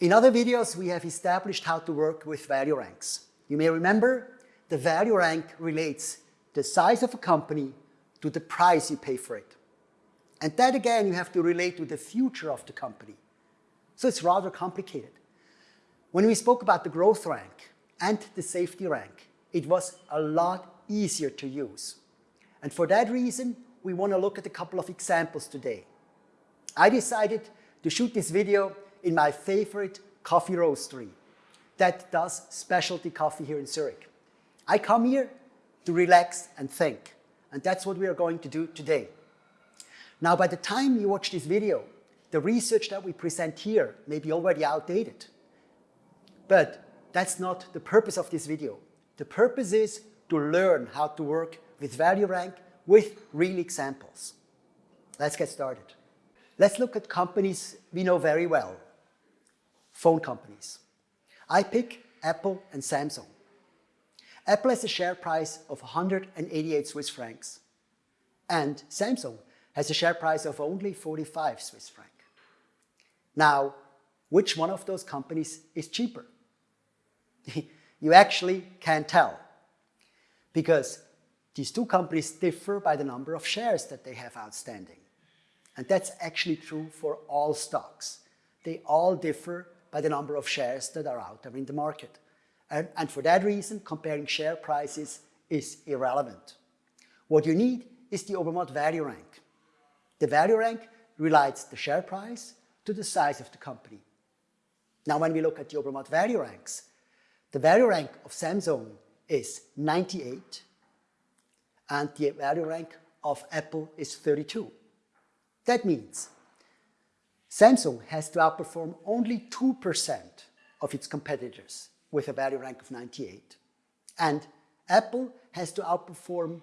In other videos, we have established how to work with value ranks. You may remember the value rank relates the size of a company to the price you pay for it. And that again, you have to relate to the future of the company. So it's rather complicated. When we spoke about the growth rank and the safety rank, it was a lot easier to use. And for that reason, we want to look at a couple of examples today. I decided to shoot this video in my favorite coffee roastery that does specialty coffee here in Zurich. I come here to relax and think, and that's what we are going to do today. Now, by the time you watch this video, the research that we present here may be already outdated. But that's not the purpose of this video. The purpose is to learn how to work with value rank with real examples. Let's get started. Let's look at companies we know very well, phone companies. I pick Apple and Samsung. Apple has a share price of 188 Swiss francs and Samsung has a share price of only 45 Swiss franc. Now, which one of those companies is cheaper? you actually can't tell because these two companies differ by the number of shares that they have outstanding. And that's actually true for all stocks. They all differ by the number of shares that are out there in the market. And, and for that reason, comparing share prices is irrelevant. What you need is the Obermatt value rank. The value rank relates the share price to the size of the company. Now, when we look at the Obermatt value ranks, the value rank of Samsung is 98 and the value rank of Apple is 32. That means Samsung has to outperform only 2% of its competitors with a value rank of 98. And Apple has to outperform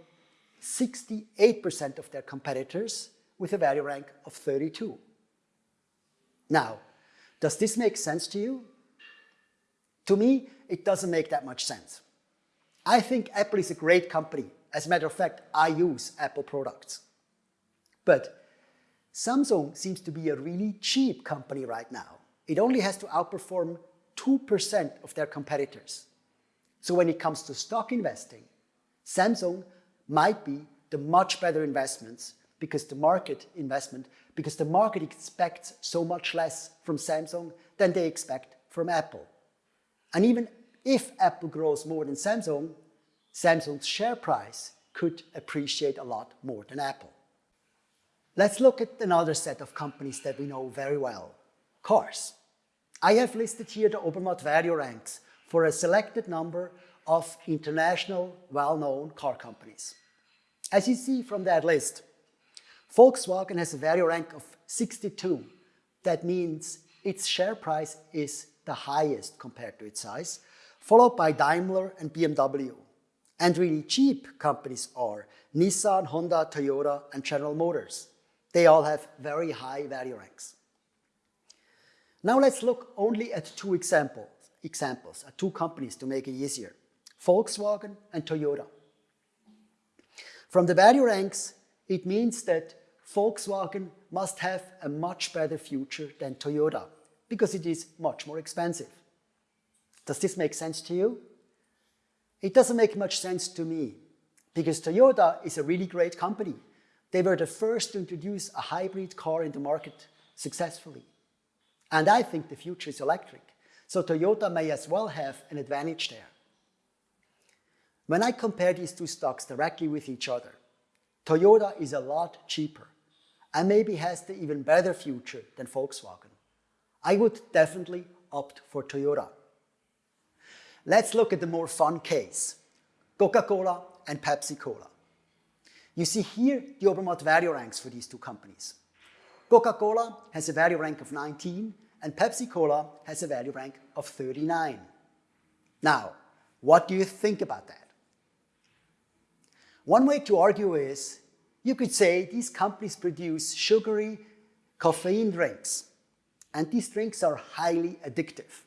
68% of their competitors with a value rank of 32. Now, does this make sense to you? To me, it doesn't make that much sense. I think Apple is a great company. As a matter of fact, I use Apple products. But Samsung seems to be a really cheap company right now. It only has to outperform 2% of their competitors. So when it comes to stock investing, Samsung might be the much better investments because the market investment, because the market expects so much less from Samsung than they expect from Apple. And even if Apple grows more than Samsung, Samsung's share price could appreciate a lot more than Apple. Let's look at another set of companies that we know very well, cars. I have listed here the Obermatt value ranks for a selected number of international well-known car companies. As you see from that list, Volkswagen has a value rank of 62. That means its share price is the highest compared to its size, followed by Daimler and BMW. And really cheap companies are Nissan, Honda, Toyota, and General Motors. They all have very high value ranks. Now let's look only at two examples, examples, at two companies to make it easier, Volkswagen and Toyota. From the value ranks, it means that Volkswagen must have a much better future than Toyota because it is much more expensive. Does this make sense to you? It doesn't make much sense to me because Toyota is a really great company. They were the first to introduce a hybrid car in the market successfully. And I think the future is electric. So Toyota may as well have an advantage there. When I compare these two stocks directly with each other, Toyota is a lot cheaper and maybe has the even better future than Volkswagen. I would definitely opt for Toyota. Let's look at the more fun case, Coca-Cola and Pepsi-Cola. You see here the Obermatt value ranks for these two companies. Coca-Cola has a value rank of 19 and Pepsi-Cola has a value rank of 39. Now, what do you think about that? One way to argue is, you could say these companies produce sugary caffeine drinks and these drinks are highly addictive.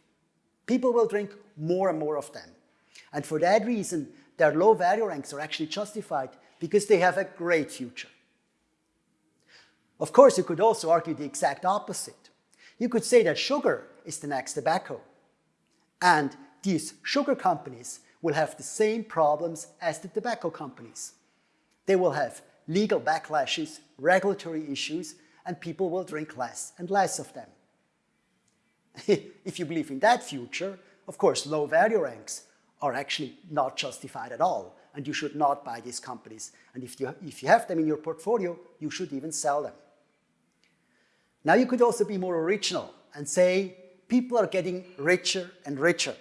People will drink more and more of them. And for that reason, their low value ranks are actually justified because they have a great future. Of course, you could also argue the exact opposite. You could say that sugar is the next tobacco. And these sugar companies will have the same problems as the tobacco companies. They will have legal backlashes, regulatory issues, and people will drink less and less of them. if you believe in that future, of course, low value ranks are actually not justified at all, and you should not buy these companies. And if you, if you have them in your portfolio, you should even sell them. Now you could also be more original and say people are getting richer and richer.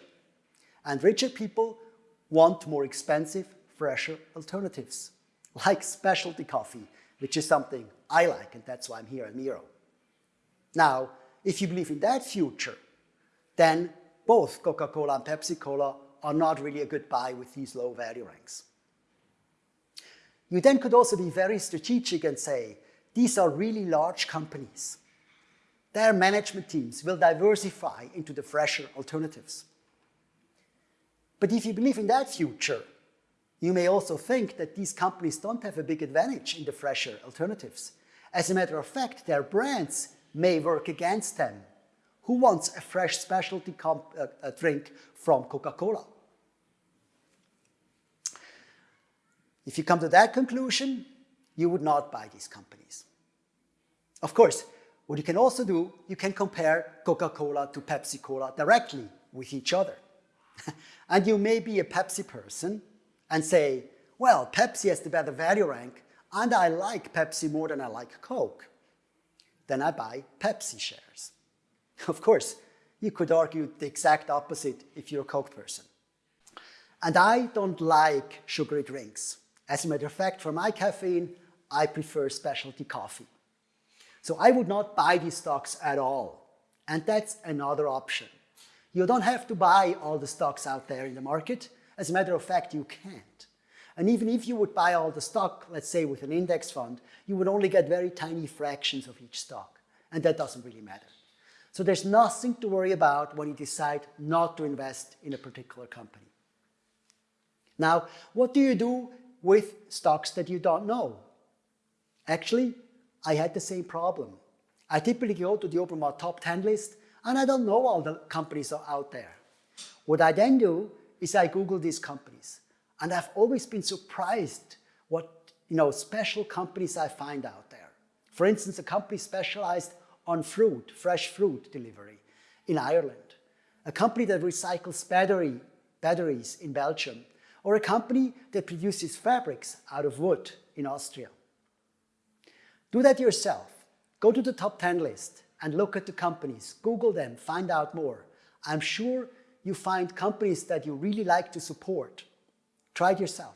And richer people want more expensive, fresher alternatives, like specialty coffee, which is something I like, and that's why I'm here at Miro. Now, if you believe in that future, then both Coca-Cola and Pepsi-Cola are not really a good buy with these low value ranks. You then could also be very strategic and say, these are really large companies. Their management teams will diversify into the fresher alternatives. But if you believe in that future, you may also think that these companies don't have a big advantage in the fresher alternatives. As a matter of fact, their brands may work against them. Who wants a fresh specialty uh, a drink from Coca-Cola? If you come to that conclusion, you would not buy these companies. Of course, what you can also do, you can compare Coca-Cola to Pepsi-Cola directly with each other. and you may be a Pepsi person and say, well, Pepsi has the better value rank and I like Pepsi more than I like Coke. Then I buy Pepsi shares. Of course, you could argue the exact opposite if you're a Coke person. And I don't like sugary drinks. As a matter of fact, for my caffeine, I prefer specialty coffee. So I would not buy these stocks at all. And that's another option. You don't have to buy all the stocks out there in the market. As a matter of fact, you can't. And even if you would buy all the stock, let's say with an index fund, you would only get very tiny fractions of each stock. And that doesn't really matter. So there's nothing to worry about when you decide not to invest in a particular company. Now, what do you do with stocks that you don't know? Actually, I had the same problem. I typically go to the Obermatt top 10 list and I don't know all the companies are out there. What I then do is I Google these companies. And I've always been surprised what you know, special companies I find out there. For instance, a company specialized on fruit, fresh fruit delivery in Ireland. A company that recycles battery, batteries in Belgium. Or a company that produces fabrics out of wood in Austria. Do that yourself. Go to the top 10 list and look at the companies, Google them, find out more. I'm sure you find companies that you really like to support. Try it yourself.